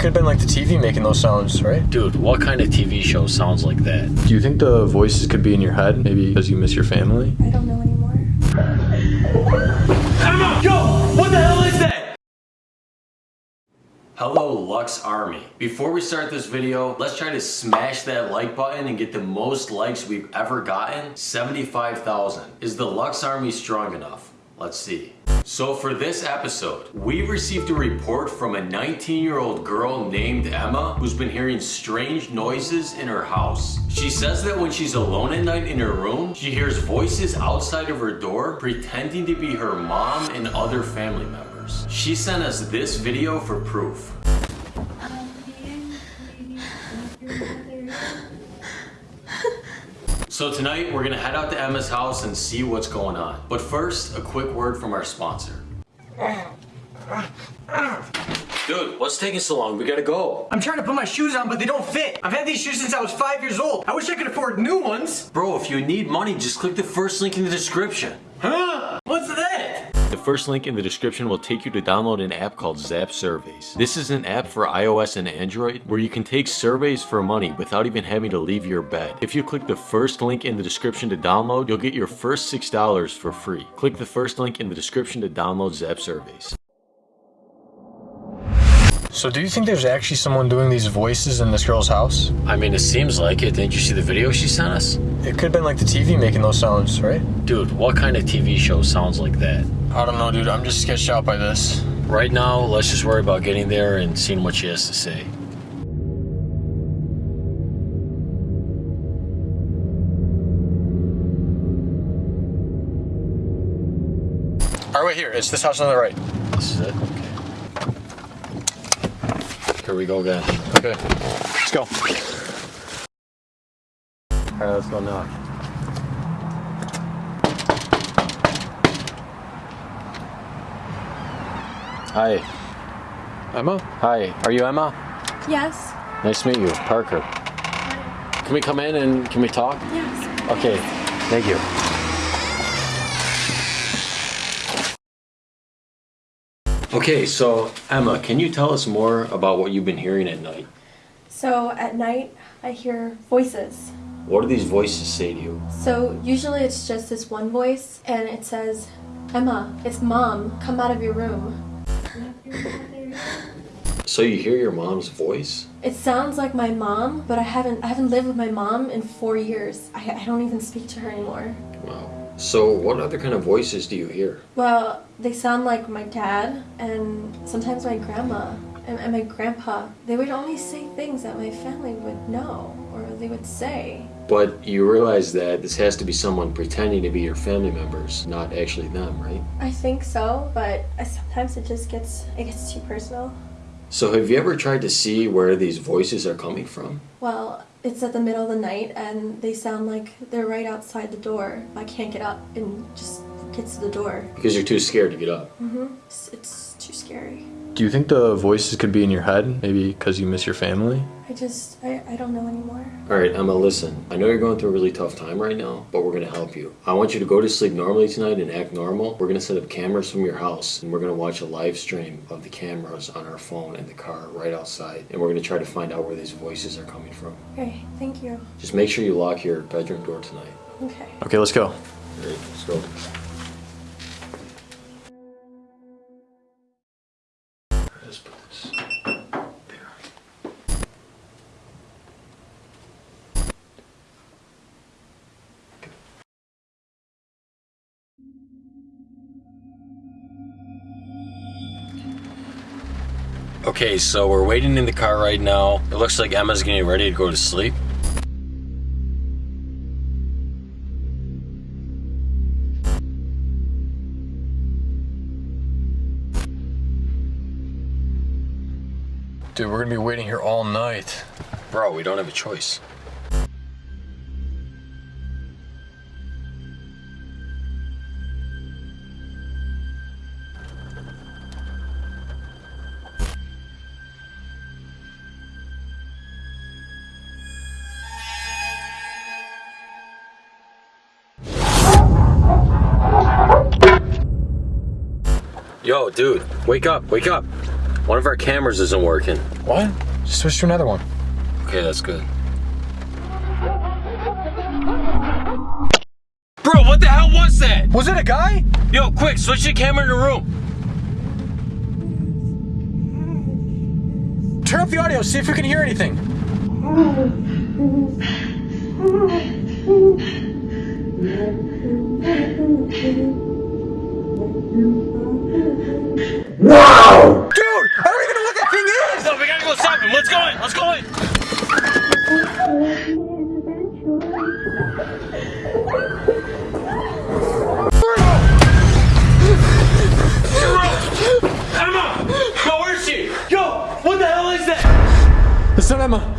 could have been like the TV making those sounds, right? Dude, what kind of TV show sounds like that? Do you think the voices could be in your head? Maybe because you miss your family? I don't know anymore. Emma! Yo! What the hell is that? Hello Lux Army. Before we start this video, let's try to smash that like button and get the most likes we've ever gotten, 75,000. Is the Lux Army strong enough? Let's see. So for this episode, we received a report from a 19 year old girl named Emma who's been hearing strange noises in her house. She says that when she's alone at night in her room, she hears voices outside of her door pretending to be her mom and other family members. She sent us this video for proof. So tonight we're gonna head out to Emma's house and see what's going on. But first, a quick word from our sponsor. Dude, what's taking so long? We gotta go. I'm trying to put my shoes on, but they don't fit. I've had these shoes since I was five years old. I wish I could afford new ones. Bro, if you need money, just click the first link in the description. Huh? What's that? The first link in the description will take you to download an app called Zap Surveys. This is an app for iOS and Android where you can take surveys for money without even having to leave your bed. If you click the first link in the description to download, you'll get your first $6 for free. Click the first link in the description to download Zap Surveys. So do you think there's actually someone doing these voices in this girl's house? I mean, it seems like it. Didn't you see the video she sent us? It could have been like the TV making those sounds, right? Dude, what kind of TV show sounds like that? I don't know, dude. I'm just sketched out by this. Right now, let's just worry about getting there and seeing what she has to say. All right, wait here. It's this house on the right. This is it? Okay. Here we go again. Okay, let's go. Alright, let's go now. Hi. Emma? Hi. Are you Emma? Yes. Nice to meet you. Parker. Can we come in and can we talk? Yes. Okay. Thank you. Okay, so Emma, can you tell us more about what you've been hearing at night? So at night, I hear voices. What do these voices say to you? So usually it's just this one voice, and it says, Emma, it's mom. Come out of your room. So you hear your mom's voice? It sounds like my mom, but I haven't I haven't lived with my mom in four years. I, I don't even speak to her anymore. Wow. So what other kind of voices do you hear? Well, they sound like my dad and sometimes my grandma and, and my grandpa. They would only say things that my family would know or they would say. But you realize that this has to be someone pretending to be your family members, not actually them, right? I think so, but sometimes it just gets it gets too personal. So have you ever tried to see where these voices are coming from? Well, it's at the middle of the night and they sound like they're right outside the door. I can't get up and just get to the door. Because you're too scared to get up. hmm It's, it's too scary. Do you think the voices could be in your head? Maybe because you miss your family? I just I, I don't know anymore. Alright, Emma, listen. I know you're going through a really tough time right now, but we're going to help you. I want you to go to sleep normally tonight and act normal. We're going to set up cameras from your house, and we're going to watch a live stream of the cameras on our phone in the car right outside. And we're going to try to find out where these voices are coming from. Okay, thank you. Just make sure you lock your bedroom door tonight. Okay. Okay, let's go. Alright, let's go. Okay, so we're waiting in the car right now. It looks like Emma's getting ready to go to sleep. Dude, we're gonna be waiting here all night. Bro, we don't have a choice. Yo, dude, wake up, wake up. One of our cameras isn't working. What? Just switch to another one. Okay, that's good. Bro, what the hell was that? Was it a guy? Yo, quick, switch the camera in the room. Turn up the audio, see if we can hear anything. Emma.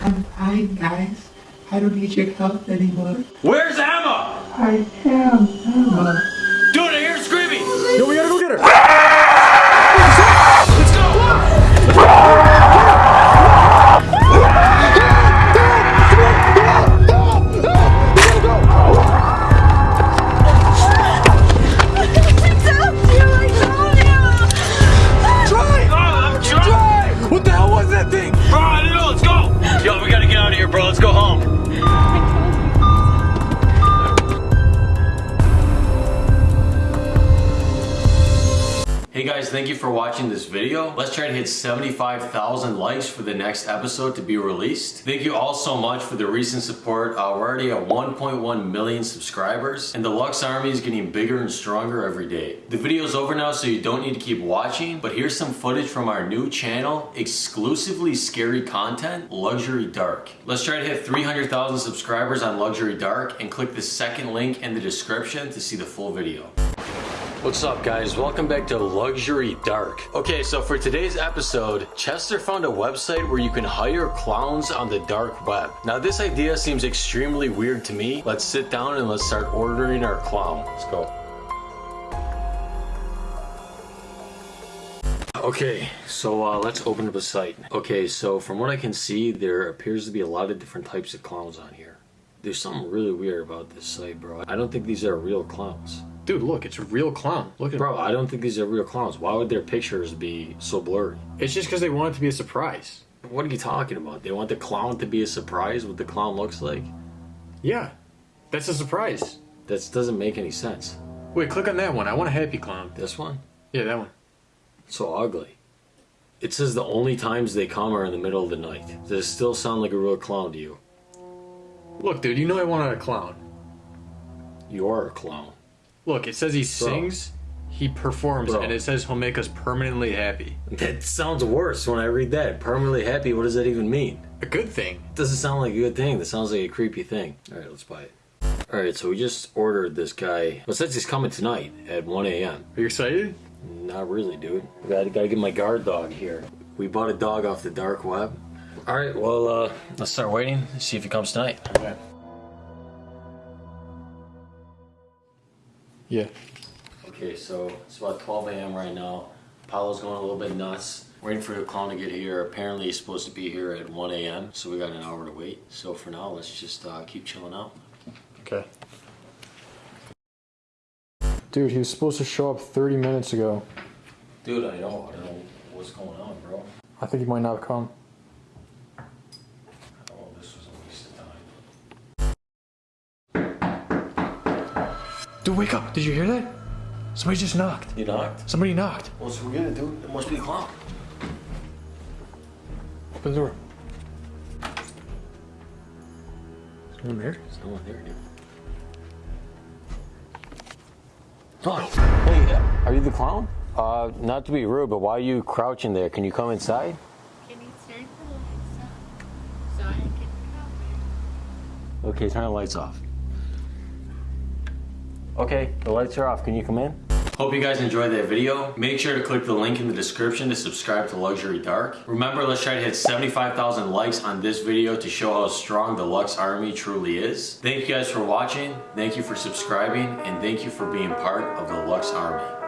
I'm fine, guys. I don't need your help anymore. Where's Emma? I am Emma. Let's go. Yo, we gotta get out of here, bro. Let's go home. Hey guys, thank you for watching this video. Let's try to hit 75,000 likes for the next episode to be released. Thank you all so much for the recent support. Uh, we're already at 1.1 million subscribers and the Lux Army is getting bigger and stronger every day. The video is over now so you don't need to keep watching, but here's some footage from our new channel, exclusively scary content, Luxury Dark. Let's try to hit 300,000 subscribers on Luxury Dark and click the second link in the description to see the full video. What's up guys? Welcome back to Luxury Dark. Okay, so for today's episode, Chester found a website where you can hire clowns on the dark web. Now this idea seems extremely weird to me. Let's sit down and let's start ordering our clown. Let's go. Okay, so uh, let's open up a site. Okay, so from what I can see, there appears to be a lot of different types of clowns on here. There's something really weird about this site, bro. I don't think these are real clowns. Dude, look, it's a real clown. Look at Bro, I don't think these are real clowns. Why would their pictures be so blurry? It's just because they want it to be a surprise. What are you talking about? They want the clown to be a surprise what the clown looks like? Yeah, that's a surprise. That doesn't make any sense. Wait, click on that one. I want a happy clown. This one? Yeah, that one. So ugly. It says the only times they come are in the middle of the night. Does it still sound like a real clown to you? Look, dude, you know I wanted a clown. You are a clown. Look, it says he sings, he performs, Bro. and it says he'll make us permanently happy. That sounds worse when I read that. Permanently happy, what does that even mean? A good thing. It doesn't sound like a good thing. That sounds like a creepy thing. Alright, let's buy it. Alright, so we just ordered this guy. Well, since he's coming tonight at 1 a.m. Are you excited? Not really, dude. I gotta, gotta get my guard dog here. We bought a dog off the dark web. Alright, well, uh, let's start waiting, see if he comes tonight. Yeah. Yeah. Okay, so it's about 12 a.m. right now. Paolo's going a little bit nuts. Waiting for the clown to get here. Apparently he's supposed to be here at 1 a.m., so we got an hour to wait. So for now, let's just uh, keep chilling out. Okay. Dude, he was supposed to show up 30 minutes ago. Dude, I know. I don't know what's going on, bro. I think he might not have come. Oh, this was a waste of time. Dude, wake up. Did you hear that? Somebody just knocked. You knocked? Somebody knocked. What's we gonna do? It must be the clown. Open the door. Is no one there? There's no one there, dude. Hey, are you the clown? Uh, not to be rude, but why are you crouching there? Can you come inside? Can you turn the lights off so I can cover? Okay, turn the lights off. Okay, the lights are off. Can you come in? Hope you guys enjoyed that video. Make sure to click the link in the description to subscribe to Luxury Dark. Remember, let's try to hit 75,000 likes on this video to show how strong the Lux Army truly is. Thank you guys for watching, thank you for subscribing, and thank you for being part of the Lux Army.